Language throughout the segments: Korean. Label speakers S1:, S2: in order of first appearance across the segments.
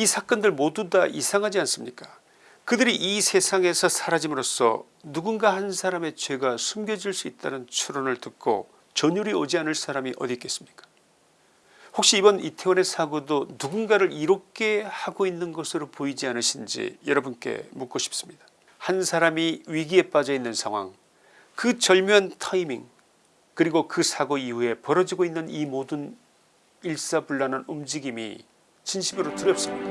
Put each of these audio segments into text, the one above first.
S1: 이 사건들 모두 다 이상하지 않습니까 그들이 이 세상에서 사라짐으로써 누군가 한 사람의 죄가 숨겨질 수 있다는 추론을 듣고 전율이 오지 않을 사람이 어디 있겠습니까 혹시 이번 이태원의 사고도 누군가를 이롭게 하고 있는 것으로 보이지 않으신지 여러분께 묻고 싶습니다. 한 사람이 위기에 빠져 있는 상황 그 절묘한 타이밍 그리고 그 사고 이후에 벌어지고 있는 이 모든 일사불란한 움직임이 진심으로 두렵습니다.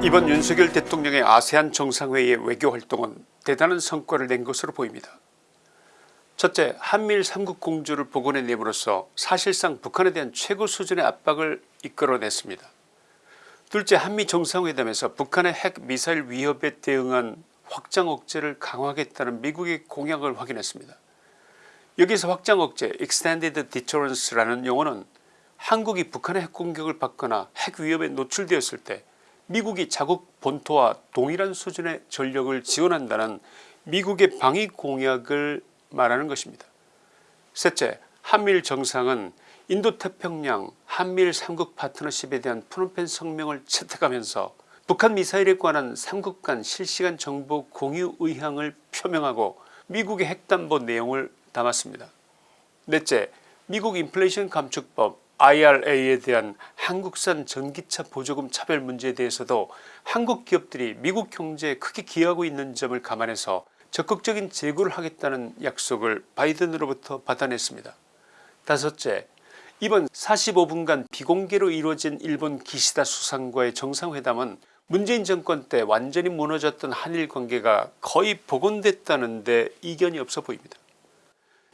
S1: 이번 윤석열 대통령의 아세안 정상회의의 외교활동은 대단한 성과를 낸 것으로 보입니다. 첫째 한미일 삼국 공조를 복원해냄으로써 사실상 북한에 대한 최고 수준의 압박을 이끌어냈습니다. 둘째 한미 정상회담에서 북한의 핵 미사일 위협에 대응한 확장 억제를 강화하겠다는 미국의 공약을 확인했습니다. 여기서 확장 억제 Extended Deterrence라는 용어는 한국이 북한의 핵공격을 받거나 핵 위협에 노출되었을 때 미국이 자국 본토와 동일한 수준의 전력을 지원한다는 미국의 방위 공약을 말하는 것입니다. 셋째 한미일 정상은 인도태평양 한미일 삼국 파트너십에 대한 프놈펜 성명을 채택하면서 북한 미사일에 관한 삼국 간 실시간 정보 공유 의향을 표명하고 미국의 핵담보 내용을 담았습니다. 넷째 미국 인플레이션 감축법 IRA에 대한 한국산 전기차 보조금 차별 문제에 대해서도 한국 기업들이 미국 경제에 크게 기여하고 있는 점을 감안해서 적극적인 제고를 하겠다는 약속을 바이든으로부터 받아냈습니다. 다섯째 이번 45분간 비공개로 이루어진 일본 기시다 수상과의 정상회담은 문재인 정권 때 완전히 무너졌던 한일 관계가 거의 복원됐다는 데 이견이 없어 보입니다.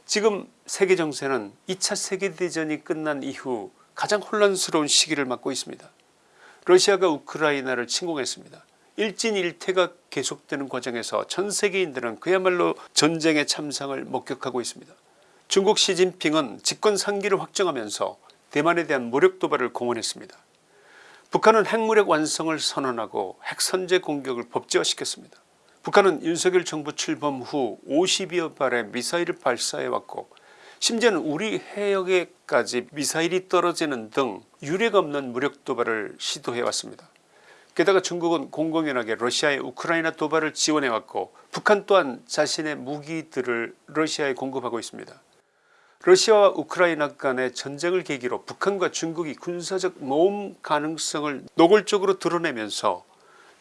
S1: 지금 세계 정세는 2차 세계대전이 끝난 이후 가장 혼란스러운 시기를 맞고 있습니다. 러시아가 우크라이나를 침공했습니다. 일진일퇴가 계속되는 과정에서 전 세계인들은 그야말로 전쟁의 참상을 목격하고 있습니다. 중국 시진핑은 집권 3기를 확정하면서 대만에 대한 무력 도발을 공언했습니다. 북한은 핵무력 완성을 선언하고 핵선제 공격을 법제화시켰습니다. 북한은 윤석열 정부 출범 후 50여 발의 미사일을 발사해왔고 심지어는 우리 해역에까지 미사일이 떨어지는 등 유례가 없는 무력 도발을 시도해왔습니다. 게다가 중국은 공공연하게 러시아의 우크라이나 도발을 지원해왔고 북한 또한 자신의 무기들을 러시아에 공급하고 있습니다. 러시아와 우크라이나 간의 전쟁을 계기로 북한과 중국이 군사적 모험 가능성을 노골적으로 드러내면서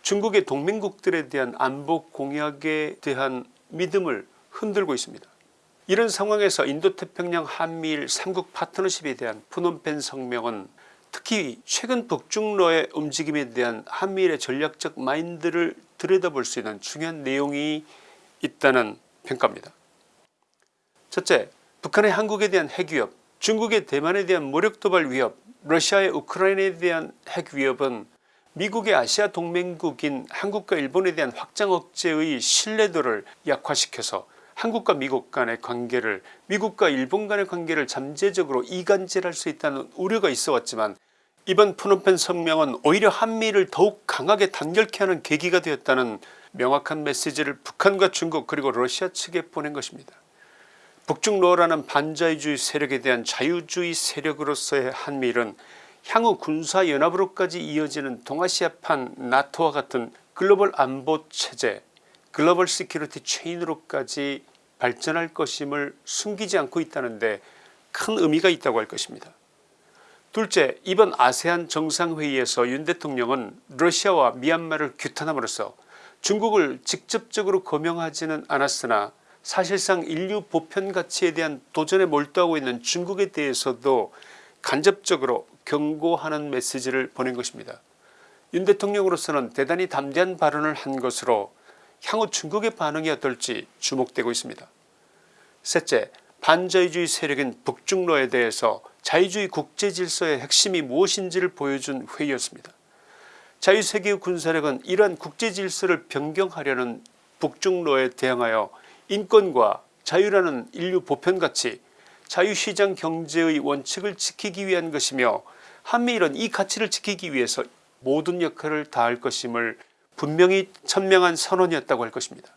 S1: 중국의 동맹국들에 대한 안보 공약에 대한 믿음을 흔들고 있습니다. 이런 상황에서 인도태평양 한미일 삼국 파트너십에 대한 푸놈펜 성명은 특히 최근 북중러의 움직임에 대한 한미일의 전략적 마인드를 들여다볼 수 있는 중요한 내용이 있다는 평가입니다. 첫째 북한의 한국에 대한 핵위협 중국의 대만에 대한 무력도발 위협 러시아의 우크라이나에 대한 핵위협은 미국의 아시아 동맹국인 한국과 일본에 대한 확장 억제의 신뢰도를 약화시켜서 한국과 미국 간의 관계를 미국과 일본 간의 관계를 잠재적으로 이간질할 수 있다는 우려가 있어 왔지만 이번 푸놈펜 성명은 오히려 한미를 더욱 강하게 단결케 하는 계기가 되었다는 명확한 메시지를 북한과 중국 그리고 러시아 측에 보낸 것입니다. 북중러라는 반자유주의 세력에 대한 자유주의 세력으로서의 한미일은 향후 군사연합으로까지 이어지는 동아시아판 나토와 같은 글로벌 안보 체제 global security chain으로까지 발전할 것임을 숨기지 않고 있다는데 큰 의미가 있다고 할 것입니다. 둘째 이번 아세안 정상회의에서 윤 대통령은 러시아와 미얀마를 규탄함으로써 중국을 직접적으로 거명하지는 않았으나 사실상 인류 보편 가치에 대한 도전에 몰두하고 있는 중국에 대해서도 간접적으로 경고하는 메시지를 보낸 것입니다. 윤 대통령으로서는 대단히 담대한 발언을 한 것으로 향후 중국의 반응이 어떨지 주목되고 있습니다. 셋째 반자유주의 세력인 북중로에 대해서 자유주의 국제질서의 핵심이 무엇인지를 보여준 회의였습니다. 자유세계의 군사력은 이러한 국제질서를 변경하려는 북중로에 대항하여 인권과 자유라는 인류 보편가치 자유시장 경제의 원칙을 지키기 위한 것이며 한미일은 이 가치를 지키기 위해서 모든 역할을 다할 것임을 분명히 천명한 선언이었다고 할 것입니다.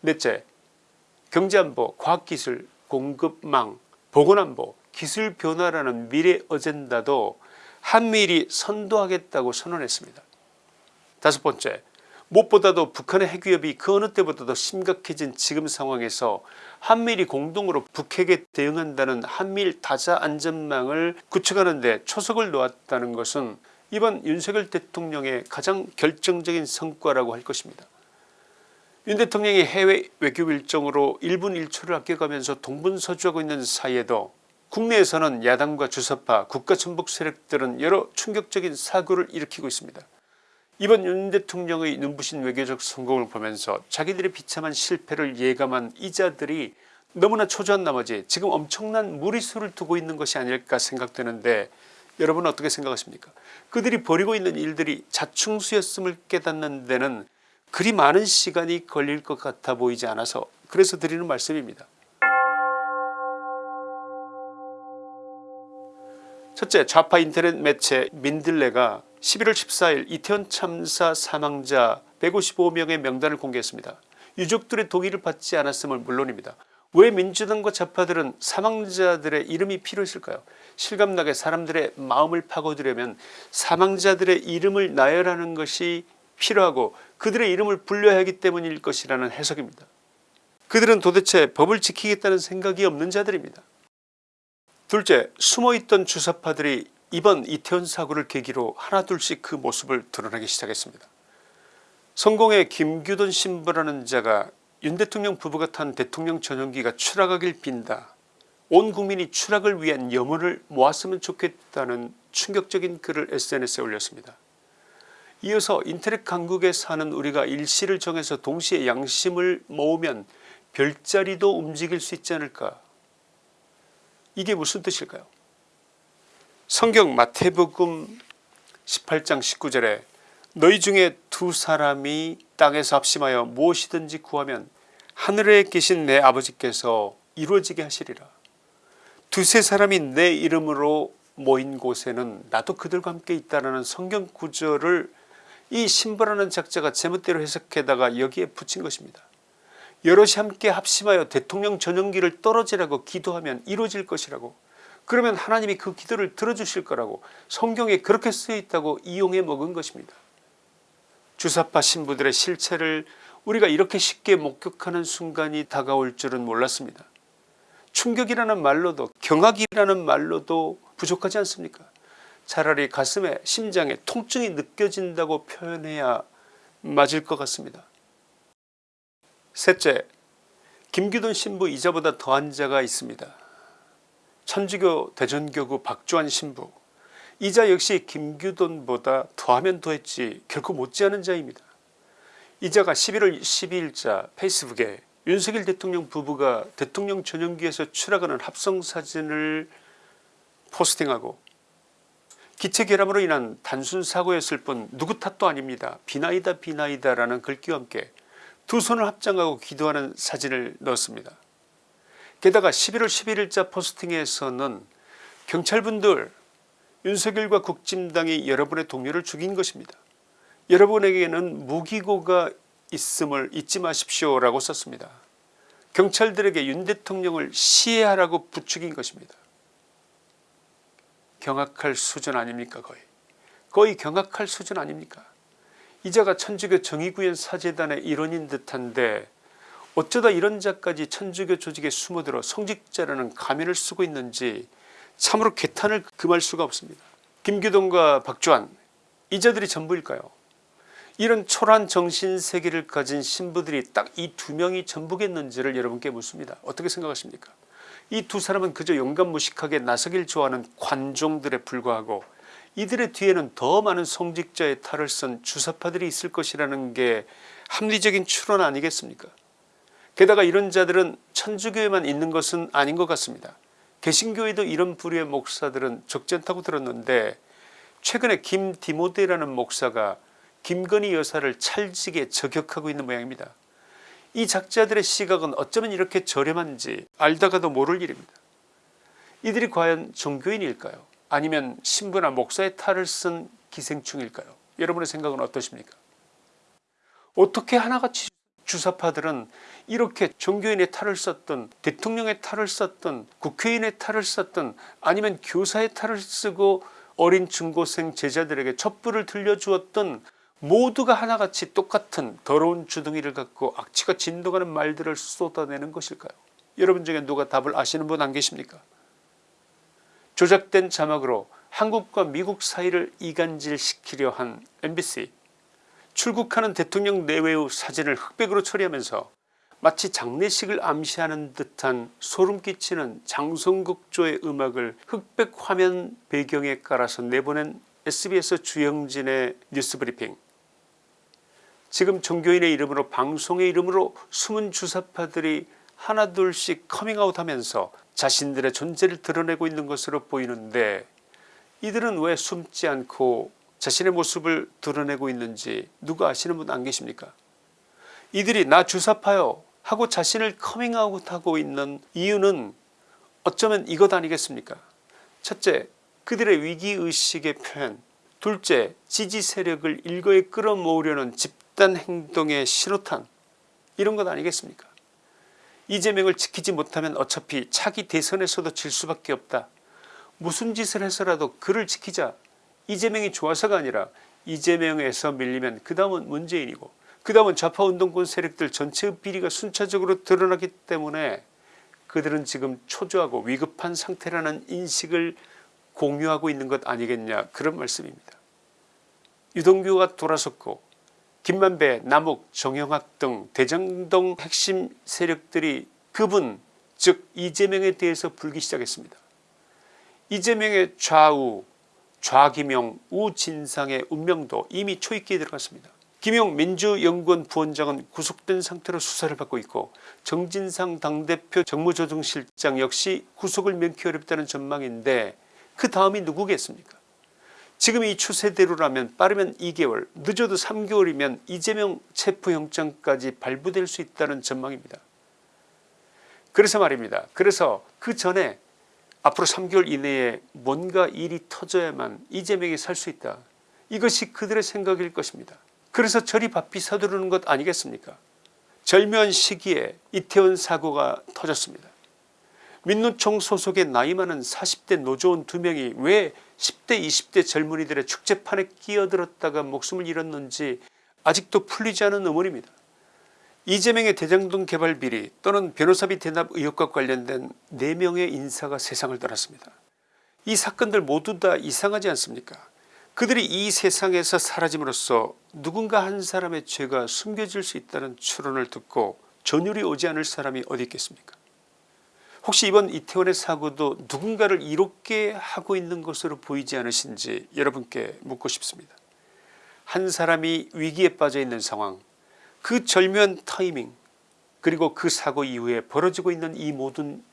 S1: 넷째 경제안보 과학기술 공급망 보건안보 기술 변화라는 미래 어젠다도 한미일이 선도하겠다고 선언했습니다. 다섯 번째 무엇보다도 북한의 핵위협이 그 어느 때보다도 심각해진 지금 상황에서 한미일이 공동으로 북핵에 대응한다는 한미일 다자 안전망을 구축하는 데 초석을 놓았다는 것은 이번 윤석열 대통령의 가장 결정적인 성과라고 할 것입니다. 윤 대통령이 해외 외교 일정으로 1분 1초를 아껴가면서 동분서주하고 있는 사이에도 국내에서는 야당과 주사파 국가전복 세력들은 여러 충격적인 사고를 일으키고 있습니다. 이번 윤 대통령의 눈부신 외교적 성공을 보면서 자기들의 비참한 실패를 예감한 이자들이 너무나 초조한 나머지 지금 엄청난 무리수를 두고 있는 것이 아닐까 생각되는데 여러분 어떻게 생각하십니까 그들이 벌이고 있는 일들이 자충수였음을 깨닫는 데는 그리 많은 시간이 걸릴 것 같아 보이지 않아서 그래서 드리는 말씀입니다. 첫째 좌파 인터넷 매체 민들레가 11월 14일 이태원 참사 사망자 155명의 명단을 공개했습니다. 유족들의 동의를 받지 않았음을 물론입니다. 왜 민주당과 좌파들은 사망자들의 이름이 필요했을까요 실감나게 사람들의 마음을 파고들려면 사망자들의 이름을 나열하는 것이 필요하고 그들의 이름을 불려야 하기 때문일 것이라는 해석입니다. 그들은 도대체 법을 지키겠다는 생각이 없는 자들입니다. 둘째 숨어있던 주사파들이 이번 이태원 사고를 계기로 하나둘씩 그 모습을 드러내기 시작했습니다. 성공의 김규돈 신부라는 자가 윤 대통령 부부가 탄 대통령 전용기가 추락하길 빈다. 온 국민이 추락을 위한 염원을 모았으면 좋겠다는 충격적인 글을 sns에 올렸습니다. 이어서 인터넷 강국에 사는 우리가 일시를 정해서 동시에 양심을 모으면 별자리도 움직일 수 있지 않을까 이게 무슨 뜻일까요 성경 마태복음 18장 19절에 너희 중에 두 사람이 땅에서 합심하여 무엇이든지 구하면 하늘에 계신 내 아버지께서 이루어지게 하시리라 두세 사람이 내 이름으로 모인 곳에는 나도 그들과 함께 있다라는 성경 구절을 이 신부라는 작자가 제멋대로 해석해다가 여기에 붙인 것입니다. 여럿이 함께 합심하여 대통령 전용기를 떨어지라고 기도하면 이루어질 것이라고 그러면 하나님이 그 기도를 들어주실 거라고 성경에 그렇게 쓰여있다고 이용해 먹은 것입니다. 주사파 신부들의 실체를 우리가 이렇게 쉽게 목격하는 순간이 다가올 줄은 몰랐습니다. 충격이라는 말로도 경악이라는 말로도 부족하지 않습니까 차라리 가슴에 심장에 통증이 느껴진다고 표현해야 맞을 것 같습니다. 셋째 김규돈 신부 이자보다 더한 자가 있습니다. 천주교 대전교구 박주환 신부 이자 역시 김규돈보다 더하면 더했지 결코 못지않은 자입니다. 이자가 11월 12일자 페이스북에 윤석열 대통령 부부가 대통령 전용기에서 추락하는 합성사진을 포스팅하고 기체결함으로 인한 단순 사고였을 뿐 누구 탓도 아닙니다. 비나이다 비나이다 라는 글귀와 함께 두 손을 합장하고 기도하는 사진을 넣었습니다. 게다가 11월 11일자 포스팅에서는 경찰분들 윤석열과 국진당이 여러분의 동료를 죽인 것입니다. 여러분에게는 무기고가 있음을 잊지 마십시오 라고 썼습니다. 경찰들에게 윤 대통령을 시해하라고 부추긴 것입니다. 경악할 수준 아닙니까 거의 거의 경악할 수준 아닙니까 이자가 천주교 정의구현 사재단의 일원인 듯한데 어쩌다 이런 자까지 천주교 조직에 숨어들어 성직자라는 가면을 쓰고 있는지 참으로 개탄을 금할 수가 없습니다. 김규동과 박주환 이 자들이 전부일까요 이런 초란 정신세계를 가진 신부들이 딱 이 두 명이 전부겠는지를 여러분께 묻습니다. 어떻게 생각하십니까 이 두 사람은 그저 용감무식하게 나서길 좋아하는 관종들에 불과하고 이들의 뒤에는 더 많은 성직자의 탈을 쓴 주사파들이 있을 것이라는 게 합리적인 추론 아니겠습니까 게다가 이런 자들은 천주교에만 있는 것은 아닌 것 같습니다. 개신교에도 이런 부류의 목사들은 적지 않다고 들었는데 최근에 김디모데라는 목사가 김건희 여사를 찰지게 저격하고 있는 모양입니다. 이 작자들의 시각은 어쩌면 이렇게 저렴한지 알다가도 모를 일입니다. 이들이 과연 종교인일까요 아니면 신부나 목사의 탈을 쓴 기생충일까요 여러분의 생각은 어떠십니까 어떻게 하나같이 주사파들은 이렇게 종교인의 탈을 썼던 대통령의 탈을 썼던 국회의원의 탈을 썼던 아니면 교사의 탈을 쓰고 어린 중고생 제자들에게 촛불을 들려주었던 모두가 하나같이 똑같은 더러운 주둥이를 갖고 악취가 진동하는 말들을 쏟아내는 것일까요? 여러분 중에 누가 답을 아시는 분 안 계십니까? 조작된 자막으로 한국과 미국 사이를 이간질시키려 한 MBC 출국하는 대통령 내외의 사진을 흑백으로 처리하면서 마치 장례식을 암시하는 듯한 소름끼치는 장성극조의 음악을 흑백 화면 배경에 깔아서 내보낸 SBS 주영진의 뉴스브리핑. 지금 종교인의 이름으로 방송의 이름으로 숨은 주사파들이 하나둘씩 커밍아웃하면서 자신들의 존재를 드러내고 있는 것으로 보이는데 이들은 왜 숨지 않고 자신의 모습을 드러내고 있는지 누가 아시는 분 안 계십니까? 이들이 나 주사파요 하고 자신을 커밍아웃하고 있는 이유는 어쩌면 이것 아니겠습니까? 첫째 그들의 위기의식의 표현. 둘째 지지 세력을 일거에 끌어모으려는 집단 행동의 신호탄. 이런 것 아니겠습니까? 이재명을 지키지 못하면 어차피 차기 대선에서도 질 수밖에 없다. 무슨 짓을 해서라도 그를 지키자 이재명이 좋아서가 아니라 이재명에서 밀리면 그 다음은 문재인이고 그 다음은 좌파운동권 세력들 전체의 비리가 순차적으로 드러나기 때문에 그들은 지금 초조하고 위급한 상태라는 인식을 공유하고 있는 것 아니겠냐 그런 말씀입니다. 유동규가 돌아섰고 김만배 남욱 정영학 등 대장동 핵심 세력들이 그분 즉 이재명에 대해서 불기 시작했습니다. 이재명의 좌우 좌기명 우진상의 운명도 이미 초입기에 들어갔습니다. 김용 민주연구원 부원장은 구속된 상태로 수사를 받고 있고 정진상 당대표 정무조정실장 역시 구속을 면키 어렵다는 전망인데 그 다음이 누구겠습니까 지금 이 추세대로라면 빠르면 2개월 늦어도 3개월이면 이재명 체포영장까지 발부될 수 있다는 전망입니다. 그래서 말입니다. 그래서 그 전에 앞으로 3개월 이내에 뭔가 일이 터져야만 이재명이 살 수 있다. 이것이 그들의 생각일 것입니다. 그래서 저리 바삐 서두르는 것 아니겠습니까 절묘한 시기에 이태원 사고가 터졌습니다. 민노총 소속의 나이 많은 40대 노조원 2명이 왜 10대 20대 젊은이들의 축제판에 끼어들었다가 목숨을 잃었는지 아직도 풀리지 않은 의문입니다. 이재명의 대장동 개발 비리 또는 변호사비 대납 의혹과 관련된 4명의 인사가 세상을 떠났습니다. 이 사건들 모두 다 이상하지 않습니까 그들이 이 세상에서 사라짐으로써 누군가 한 사람의 죄가 숨겨질 수 있다는 추론을 듣고 전율이 오지 않을 사람이 어디 있겠습니까 혹시 이번 이태원의 사고도 누군가를 이롭게 하고 있는 것으로 보이지 않으신지 여러분께 묻고 싶습니다. 한 사람이 위기에 빠져 있는 상황 그 절묘한 타이밍 그리고 그 사고 이후에 벌어지고 있는 이 모든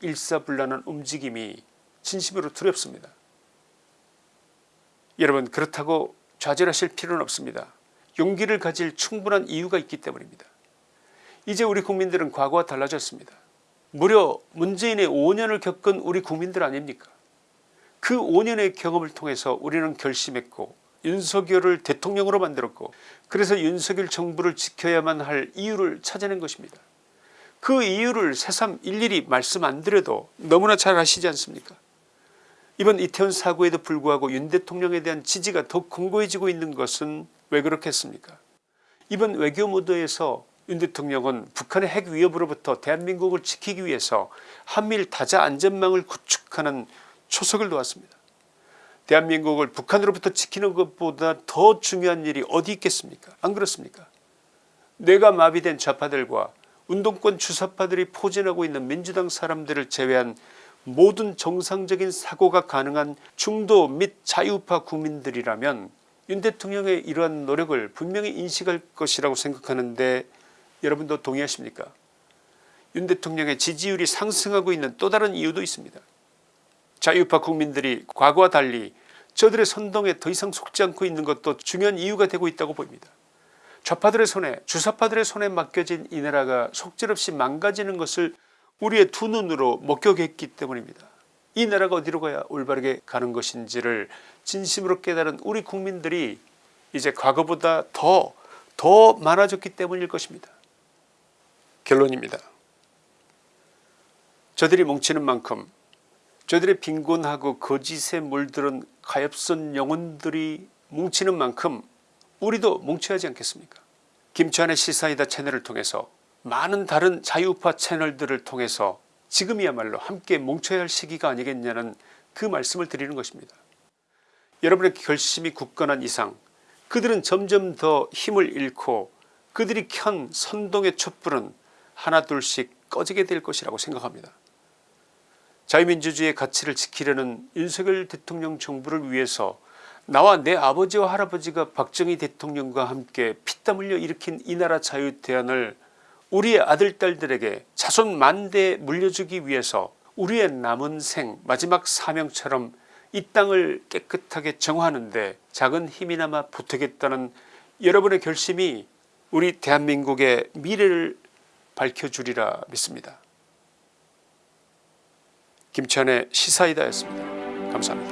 S1: 일사불란한 움직임이 진심으로 두렵습니다. 여러분 그렇다고 좌절하실 필요는 없습니다. 용기를 가질 충분한 이유가 있기 때문입니다. 이제 우리 국민들은 과거와 달라졌습니다. 무려 문재인의 5년을 겪은 우리 국민들 아닙니까 그 5년의 경험을 통해서 우리는 결심했고 윤석열을 대통령으로 만들었고 그래서 윤석열 정부를 지켜야만 할 이유를 찾아낸 것입니다. 그 이유를 새삼 일일이 말씀 안 드려도 너무나 잘 아시지 않습니까 이번 이태원 사고에도 불구하고 윤 대통령에 대한 지지가 더 공고해지고 있는 것은 왜 그렇겠습니까 이번 외교 무드에서 윤 대통령은 북한의 핵 위협으로부터 대한민국을 지키기 위해서 한미일 다자 안전망을 구축하는 초석을 놓았습니다. 대한민국을 북한으로부터 지키는 것보다 더 중요한 일이 어디 있겠습니까? 안 그렇습니까? 뇌가 마비된 좌파들과 운동권 주사파들이 포진하고 있는 민주당 사람들을 제외한 모든 정상적인 사고가 가능한 중도 및 자유파 국민들이라면 윤 대통령의 이러한 노력을 분명히 인식할 것이라고 생각하는데 여러분도 동의하십니까? 윤 대통령의 지지율이 상승하고 있는 또 다른 이유도 있습니다. 자유파 국민들이 과거와 달리 저들의 선동에 더 이상 속지 않고 있는 것도 중요한 이유가 되고 있다고 보입니다. 좌파들의 손에 주사파들의 손에 맡겨진 이 나라가 속절없이 망가지는 것을 우리의 두 눈으로 목격했기 때문입니다. 이 나라가 어디로 가야 올바르게 가는 것인지를 진심으로 깨달은 우리 국민들이 이제 과거보다 더 더 많아졌기 때문일 것입니다. 결론입니다. 저들이 뭉치는 만큼 저들의 빈곤하고 거짓에 물들은 가엾은 영혼들이 뭉치는 만큼 우리도 뭉쳐야 하지 않겠습니까 김치환의 시사이다 채널을 통해서 많은 다른 자유우파 채널들을 통해서 지금이야말로 함께 뭉쳐야 할 시기가 아니겠냐는 그 말씀을 드리는 것입니다. 여러분의 결심이 굳건한 이상 그들은 점점 더 힘을 잃고 그들이 켠 선동의 촛불은 하나둘씩 꺼지게 될 것이라고 생각합니다. 자유민주주의의 가치를 지키려는 윤석열 대통령 정부를 위해서 나와 내 아버지와 할아버지가 박정희 대통령과 함께 피땀 흘려 일으킨 이 나라 자유 대안을 우리의 아들 딸들에게 자손 만대에 물려주기 위해서 우리의 남은 생 마지막 사명처럼 이 땅을 깨끗하게 정화하는 데 작은 힘이나마 보태겠다는 여러분의 결심이 우리 대한민국의 미래를 밝혀주리라 믿습니다. 김천의 시사이다였습니다. 감사합니다.